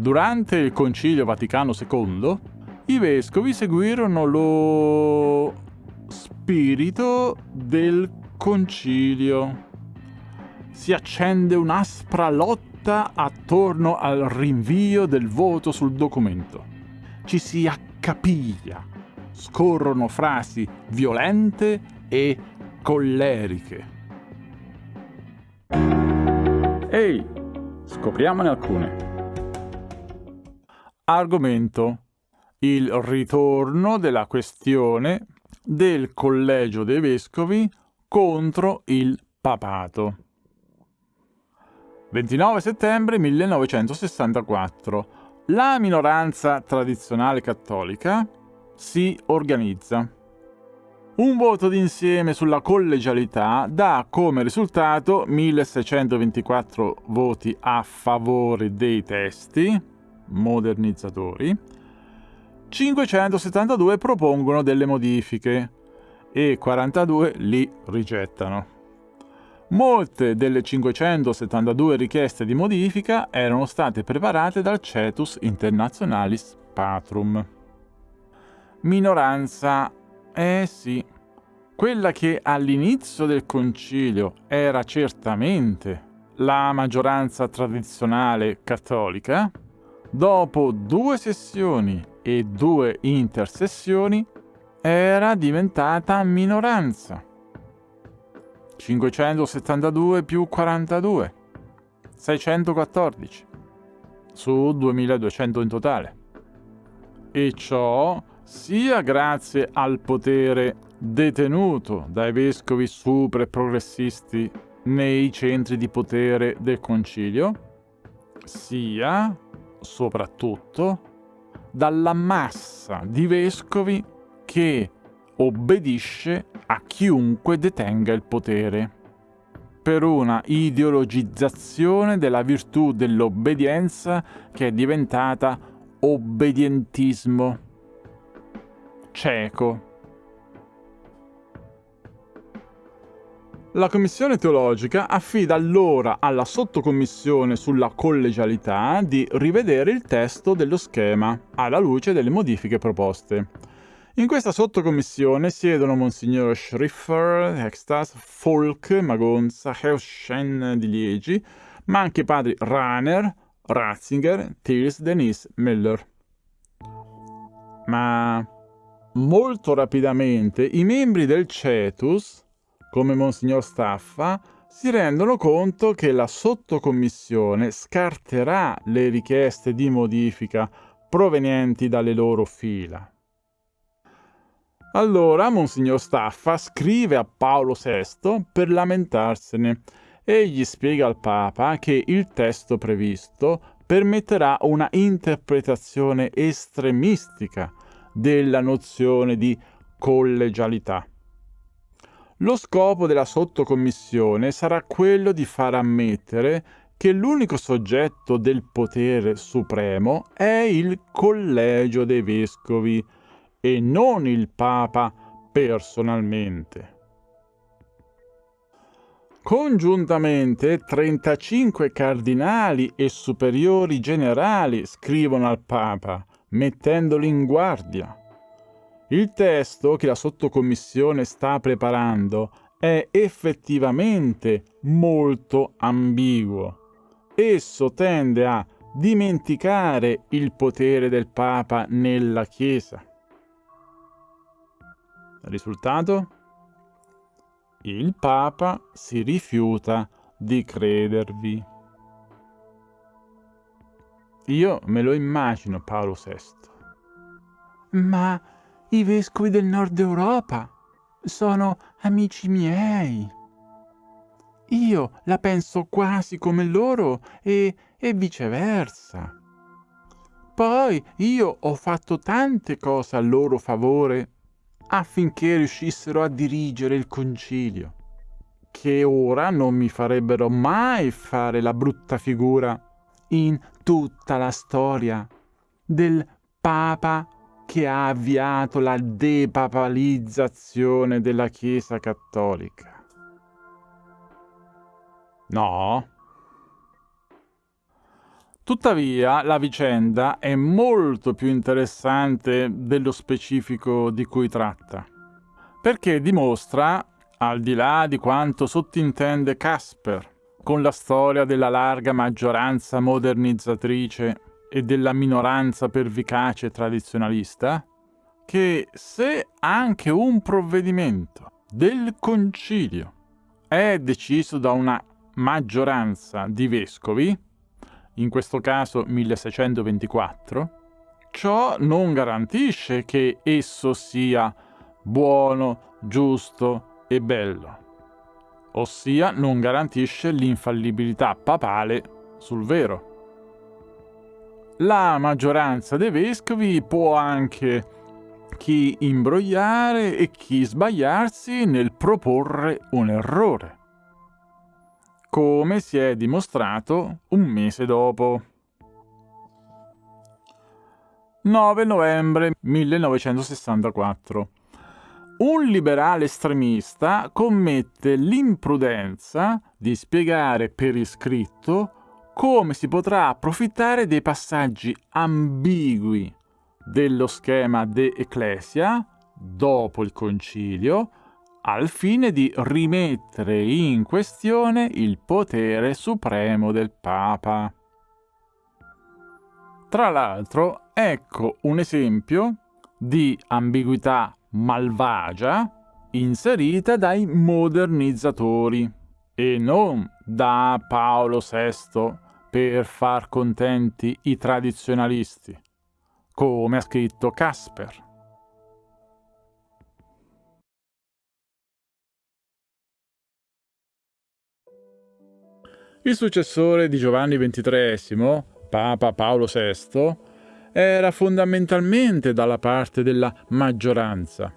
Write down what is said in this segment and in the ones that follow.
Durante il Concilio Vaticano II, i vescovi seguirono lo spirito del concilio. Si accende un'aspra lotta attorno al rinvio del voto sul documento. Ci si accapiglia, scorrono frasi violente e colleriche. Ehi, scopriamone alcune. Argomento. Il ritorno della questione del collegio dei vescovi contro il papato. 29 settembre 1964. La minoranza tradizionale cattolica si organizza. Un voto d'insieme sulla collegialità dà come risultato 1624 voti a favore dei testi modernizzatori, 572 propongono delle modifiche e 42 li rigettano. Molte delle 572 richieste di modifica erano state preparate dal Cetus Internationalis Patrum. Minoranza, eh sì, quella che all'inizio del concilio era certamente la maggioranza tradizionale cattolica, dopo due sessioni e due intersessioni era diventata minoranza. 572 più 42, 614 su 2200 in totale. E ciò sia grazie al potere detenuto dai vescovi super progressisti nei centri di potere del concilio, sia soprattutto dalla massa di vescovi che obbedisce a chiunque detenga il potere, per una ideologizzazione della virtù dell'obbedienza che è diventata obbedientismo cieco. La Commissione teologica affida allora alla sottocommissione sulla collegialità di rivedere il testo dello schema alla luce delle modifiche proposte. In questa sottocommissione siedono Monsignor Schriffer, Extas, Folk, Magonza, Heuschen di Liegi, ma anche padri Rahner, Ratzinger, Thiels, Denis, Miller. Ma molto rapidamente i membri del Cetus come Monsignor Staffa, si rendono conto che la sottocommissione scarterà le richieste di modifica provenienti dalle loro fila. Allora Monsignor Staffa scrive a Paolo VI per lamentarsene e gli spiega al Papa che il testo previsto permetterà una interpretazione estremistica della nozione di collegialità. Lo scopo della sottocommissione sarà quello di far ammettere che l'unico soggetto del potere supremo è il collegio dei vescovi e non il Papa personalmente. Congiuntamente 35 cardinali e superiori generali scrivono al Papa, mettendoli in guardia. Il testo che la sottocommissione sta preparando è effettivamente molto ambiguo. Esso tende a dimenticare il potere del Papa nella Chiesa. Risultato? Il Papa si rifiuta di credervi. Io me lo immagino Paolo VI. Ma i vescovi del nord Europa sono amici miei. Io la penso quasi come loro e, e viceversa. Poi io ho fatto tante cose a loro favore affinché riuscissero a dirigere il concilio, che ora non mi farebbero mai fare la brutta figura in tutta la storia del Papa che ha avviato la depapalizzazione della Chiesa cattolica. No. Tuttavia, la vicenda è molto più interessante dello specifico di cui tratta, perché dimostra, al di là di quanto sottintende Casper, con la storia della larga maggioranza modernizzatrice e della minoranza pervicace tradizionalista, che se anche un provvedimento del concilio è deciso da una maggioranza di vescovi, in questo caso 1624, ciò non garantisce che esso sia buono, giusto e bello, ossia non garantisce l'infallibilità papale sul vero. La maggioranza dei vescovi può anche chi imbrogliare e chi sbagliarsi nel proporre un errore come si è dimostrato un mese dopo. 9 novembre 1964. Un liberale estremista commette l'imprudenza di spiegare per iscritto come si potrà approfittare dei passaggi ambigui dello schema De Ecclesia dopo il concilio al fine di rimettere in questione il potere supremo del Papa. Tra l'altro, ecco un esempio di ambiguità malvagia inserita dai modernizzatori e non da Paolo VI per far contenti i tradizionalisti, come ha scritto Casper. Il successore di Giovanni XXIII, Papa Paolo VI, era fondamentalmente dalla parte della maggioranza.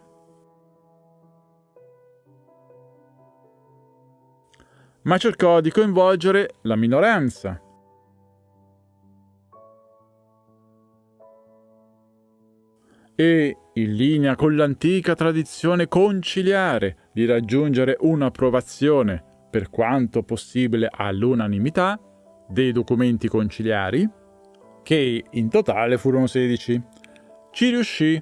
Ma cercò di coinvolgere la minoranza. E, in linea con l'antica tradizione conciliare di raggiungere un'approvazione per quanto possibile all'unanimità, dei documenti conciliari, che in totale furono 16. Ci riuscì,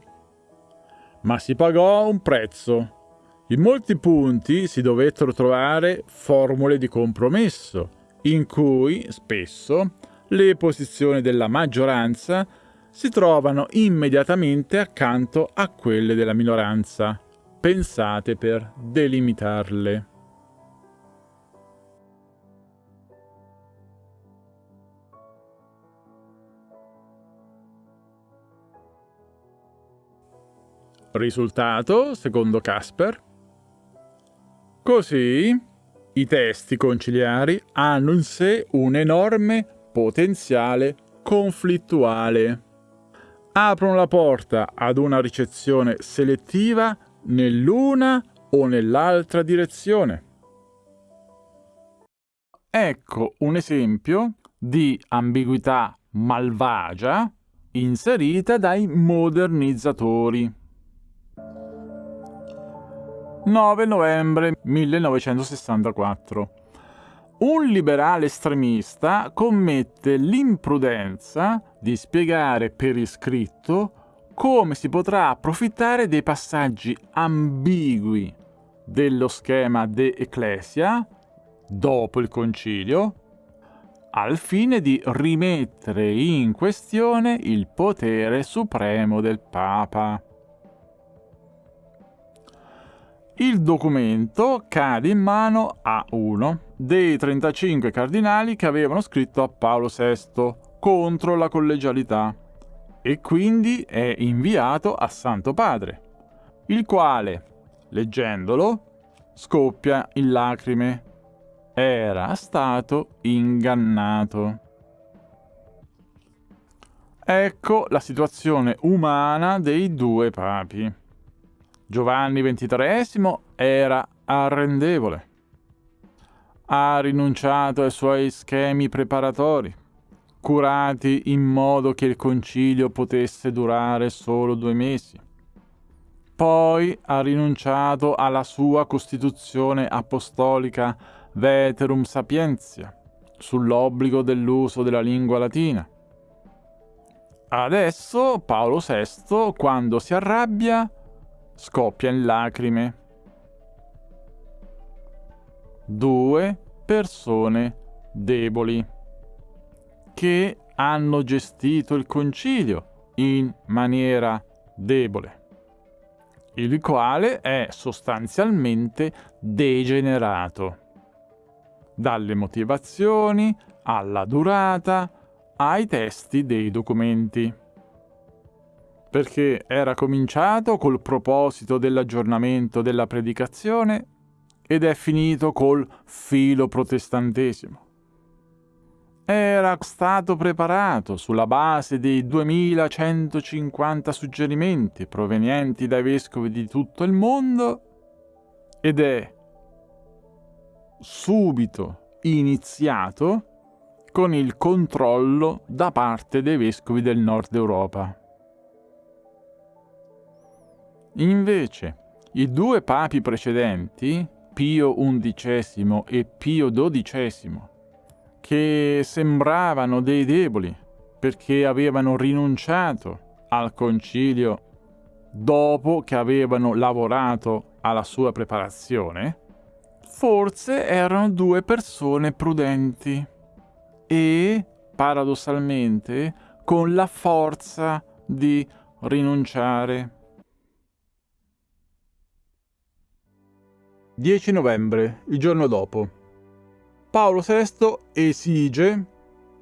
ma si pagò un prezzo. In molti punti si dovettero trovare formule di compromesso, in cui spesso le posizioni della maggioranza si trovano immediatamente accanto a quelle della minoranza, pensate per delimitarle. Risultato, secondo Casper? Così, i testi conciliari hanno in sé un enorme potenziale conflittuale. Aprono la porta ad una ricezione selettiva nell'una o nell'altra direzione. Ecco un esempio di ambiguità malvagia inserita dai modernizzatori. 9 novembre 1964. Un liberale estremista commette l'imprudenza di spiegare per iscritto come si potrà approfittare dei passaggi ambigui dello schema De Ecclesia dopo il concilio al fine di rimettere in questione il potere supremo del Papa. Il documento cade in mano a uno dei 35 cardinali che avevano scritto a Paolo VI contro la collegialità e quindi è inviato a Santo Padre, il quale, leggendolo, scoppia in lacrime. Era stato ingannato. Ecco la situazione umana dei due papi. Giovanni XXIII era arrendevole. Ha rinunciato ai suoi schemi preparatori, curati in modo che il concilio potesse durare solo due mesi. Poi ha rinunciato alla sua costituzione apostolica Veterum Sapientia, sull'obbligo dell'uso della lingua latina. Adesso Paolo VI, quando si arrabbia, scoppia in lacrime. Due persone deboli che hanno gestito il concilio in maniera debole, il quale è sostanzialmente degenerato dalle motivazioni alla durata ai testi dei documenti. Perché era cominciato col proposito dell'aggiornamento della predicazione ed è finito col filo protestantesimo. Era stato preparato sulla base dei 2150 suggerimenti provenienti dai vescovi di tutto il mondo ed è subito iniziato con il controllo da parte dei vescovi del nord Europa. Invece, i due papi precedenti, Pio XI e Pio XII, che sembravano dei deboli perché avevano rinunciato al concilio dopo che avevano lavorato alla sua preparazione, forse erano due persone prudenti e, paradossalmente, con la forza di rinunciare. 10 novembre, il giorno dopo. Paolo VI esige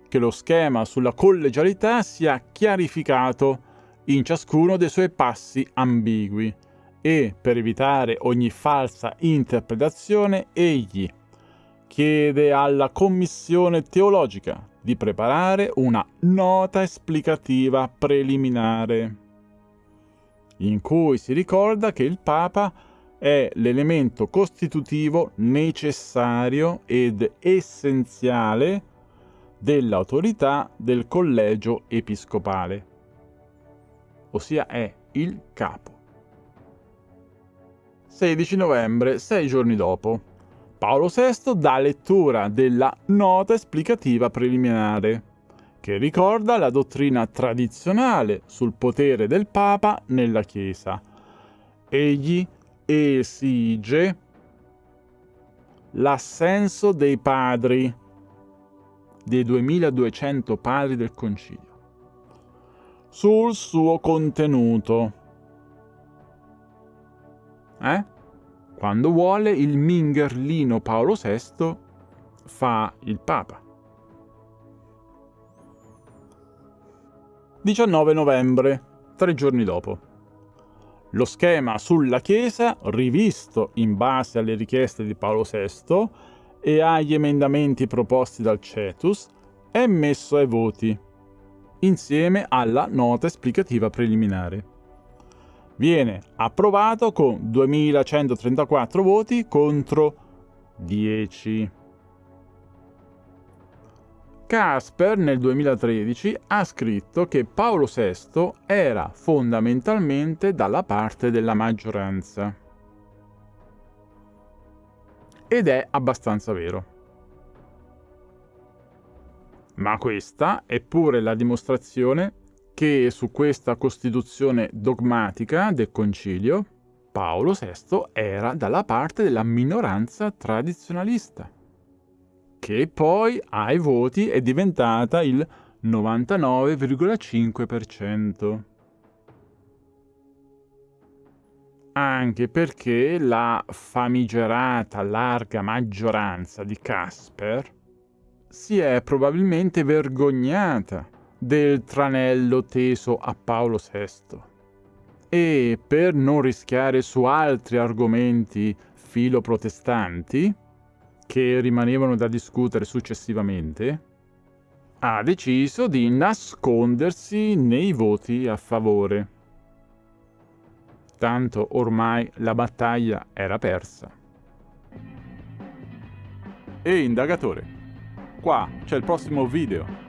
che lo schema sulla collegialità sia chiarificato in ciascuno dei suoi passi ambigui e, per evitare ogni falsa interpretazione, egli chiede alla Commissione teologica di preparare una nota esplicativa preliminare, in cui si ricorda che il Papa è l'elemento costitutivo necessario ed essenziale dell'autorità del collegio episcopale, ossia è il capo. 16 novembre, sei giorni dopo. Paolo VI dà lettura della nota esplicativa preliminare, che ricorda la dottrina tradizionale sul potere del Papa nella Chiesa. Egli esige l'assenso dei padri, dei 2200 padri del Concilio, sul suo contenuto. Eh? Quando vuole il Mingerlino Paolo VI fa il Papa. 19 novembre, tre giorni dopo. Lo schema sulla Chiesa, rivisto in base alle richieste di Paolo VI e agli emendamenti proposti dal Cetus, è messo ai voti, insieme alla nota esplicativa preliminare viene approvato con 2134 voti contro 10. Casper nel 2013 ha scritto che Paolo VI era fondamentalmente dalla parte della maggioranza. Ed è abbastanza vero. Ma questa è pure la dimostrazione che su questa costituzione dogmatica del concilio Paolo VI era dalla parte della minoranza tradizionalista, che poi ai voti è diventata il 99,5%. Anche perché la famigerata larga maggioranza di Casper si è probabilmente vergognata del tranello teso a Paolo VI. E per non rischiare su altri argomenti filo-protestanti, che rimanevano da discutere successivamente, ha deciso di nascondersi nei voti a favore. Tanto ormai la battaglia era persa. E indagatore, qua c'è il prossimo video